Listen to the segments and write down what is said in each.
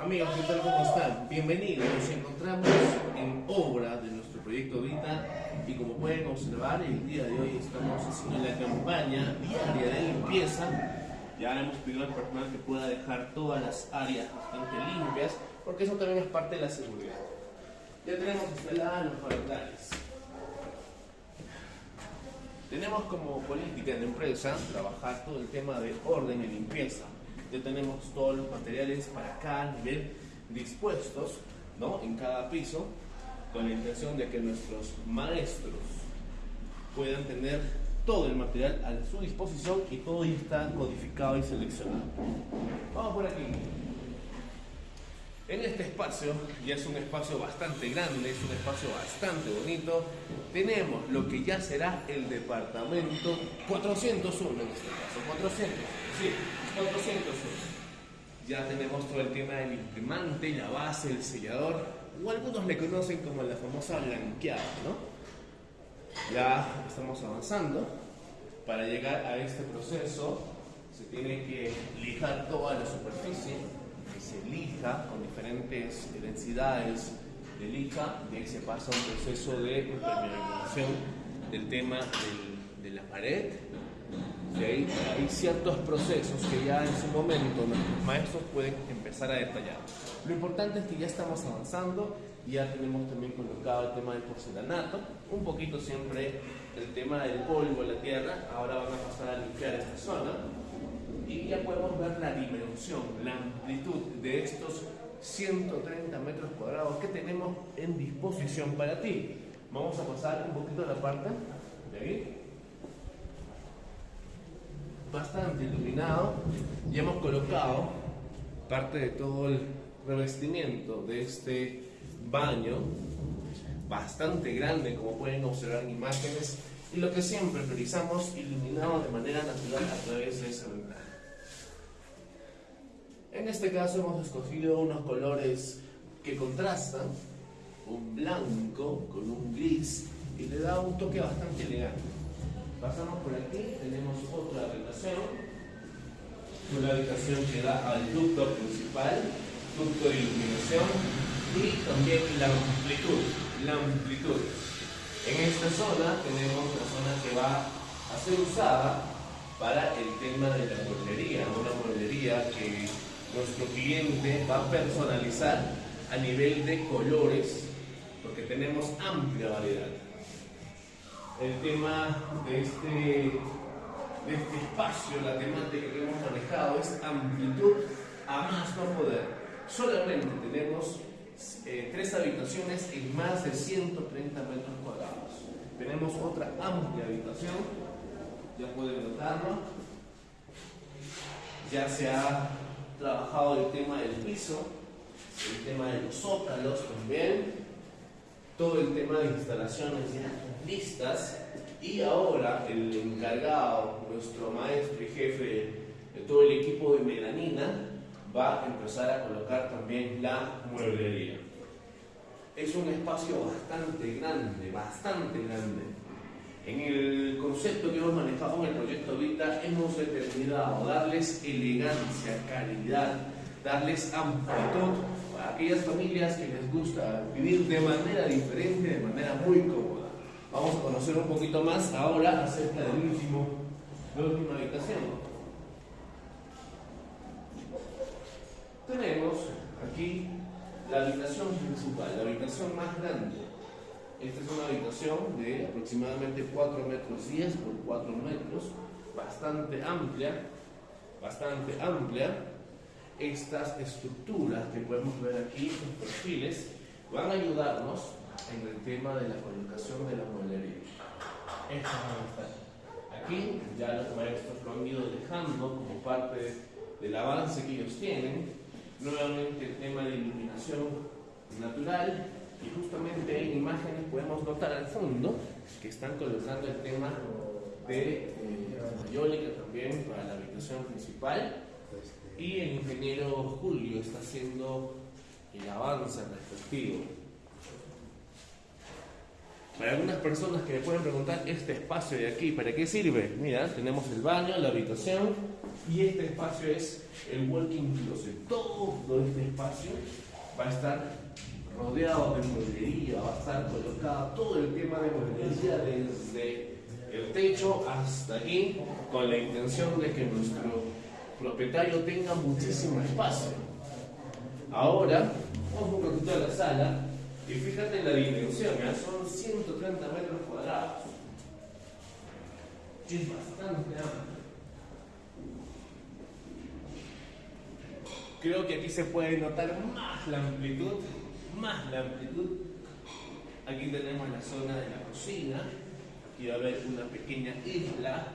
Amigos, ¿qué tal? ¿Cómo están? Bienvenidos. Nos encontramos en obra de nuestro proyecto Vita y como pueden observar, el día de hoy estamos haciendo la campaña diaria de limpieza. Ya hemos pedido al personal que pueda dejar todas las áreas bastante limpias porque eso también es parte de la seguridad. Ya tenemos instaladas los parentales. Tenemos como política la empresa trabajar todo el tema de orden y limpieza ya tenemos todos los materiales para cada nivel dispuestos ¿no? en cada piso con la intención de que nuestros maestros puedan tener todo el material a su disposición y todo ya está codificado y seleccionado. Vamos por aquí. En este espacio, ya es un espacio bastante grande, es un espacio bastante bonito, tenemos lo que ya será el departamento 401 en este caso, 400, sí, 401. Ya tenemos todo el tema del imprimante, la base, el sellador, o algunos le conocen como la famosa blanqueada, ¿no? Ya estamos avanzando. Para llegar a este proceso se tiene que lijar toda la superficie, que se lija con diferentes densidades de lija, de ahí se pasa un proceso de impermeabilización del tema de la pared, hay ciertos procesos que ya en su momento nuestros maestros pueden empezar a detallar. Lo importante es que ya estamos avanzando, ya tenemos también colocado el tema del porcelanato, un poquito siempre el tema del polvo, la tierra, ahora van a pasar a limpiar esta zona y ya podemos ver la dimensión, la amplitud de estos 130 metros cuadrados que tenemos en disposición para ti. Vamos a pasar un poquito a la parte de ahí bastante iluminado. Y hemos colocado parte de todo el revestimiento de este baño bastante grande como pueden observar en imágenes y lo que siempre priorizamos iluminado de manera natural a través de esa ventana en este caso hemos escogido unos colores que contrastan un blanco con un gris y le da un toque bastante elegante Pasamos por aquí, tenemos otra habitación, una habitación que da al ducto principal, ducto de iluminación y también la amplitud, la amplitud. En esta zona tenemos la zona que va a ser usada para el tema de la mueblería, una mueblería que nuestro cliente va a personalizar a nivel de colores, porque tenemos amplia variedad el tema de este, de este espacio, la temática que hemos manejado es amplitud a más no poder. Solamente tenemos eh, tres habitaciones en más de 130 metros cuadrados. Tenemos otra amplia habitación, ya pueden notarlo. Ya se ha trabajado el tema del piso, el tema de los zócalos también, todo el tema de instalaciones ya listas y ahora el encargado, nuestro maestro y jefe de todo el equipo de melanina, va a empezar a colocar también la mueblería. Es un espacio bastante grande, bastante grande. En el concepto que hemos manejado en el proyecto Vita hemos determinado darles elegancia, calidad, darles amplitud a aquellas familias que les gusta vivir de manera diferente, de manera muy cómoda. Vamos a conocer un poquito más ahora acerca del último, de la última habitación. Tenemos aquí la habitación principal, la habitación más grande. Esta es una habitación de aproximadamente 4 metros 10 por 4 metros, bastante amplia, bastante amplia. Estas estructuras que podemos ver aquí, los perfiles, van a ayudarnos en el tema de la colocación de la mueblería. Estas van a estar. Aquí ya los maestros lo han ido dejando como parte del avance que ellos tienen. Nuevamente el tema de iluminación natural y justamente en imágenes podemos notar al fondo que están colocando el tema de eh, también para la habitación principal y el ingeniero Julio está haciendo el avance respectivo. Para algunas personas que me pueden preguntar, este espacio de aquí, ¿para qué sirve? Mira, tenemos el baño, la habitación y este espacio es el walking closet. Todo este espacio va a estar rodeado de mueblería, va a estar colocado todo el tema de mueblería desde el techo hasta aquí, con la intención de que nuestro propietario tenga muchísimo espacio. Ahora, vamos un poquito a la sala y fíjate en la dimensión, ¿ya? son 130 metros cuadrados. Es bastante amplio. Creo que aquí se puede notar más la amplitud, más la amplitud. Aquí tenemos la zona de la cocina, aquí va a haber una pequeña isla,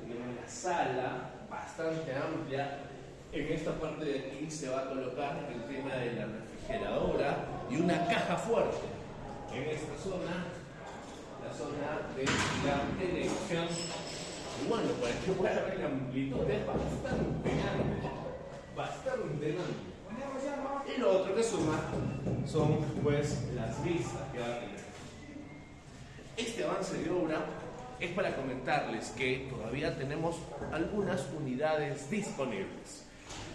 tenemos la sala, bastante amplia. En esta parte de aquí se va a colocar el tema de la refrigeradora y una caja fuerte. En esta zona, la zona de la televisión. Y bueno, para que pueda ver la amplitud es bastante grande. Bastante grande. Y lo otro que suma son pues las vistas que va a tener. Este avance de obra es para comentarles que todavía tenemos algunas unidades disponibles.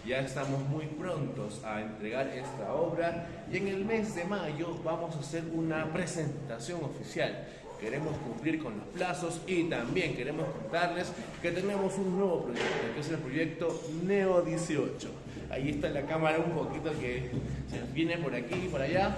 Ya estamos muy prontos a entregar esta obra y en el mes de mayo vamos a hacer una presentación oficial. Queremos cumplir con los plazos y también queremos contarles que tenemos un nuevo proyecto, que es el proyecto Neo 18. Ahí está la cámara un poquito que se viene por aquí y por allá,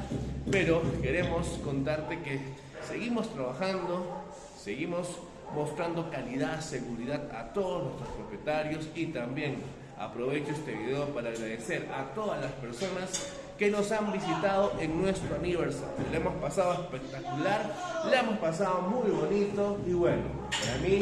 pero queremos contarte que seguimos trabajando, seguimos mostrando calidad, seguridad a todos nuestros propietarios y también aprovecho este video para agradecer a todas las personas que nos han visitado en nuestro aniversario. Le hemos pasado espectacular, le hemos pasado muy bonito y bueno, para mí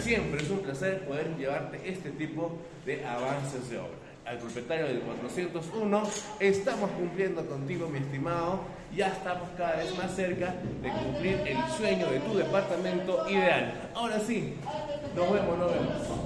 siempre es un placer poder llevarte este tipo de avances de obra al propietario del 401. Estamos cumpliendo contigo, mi estimado. Ya estamos cada vez más cerca de cumplir el sueño de tu departamento ideal. Ahora sí, nos vemos, nos vemos.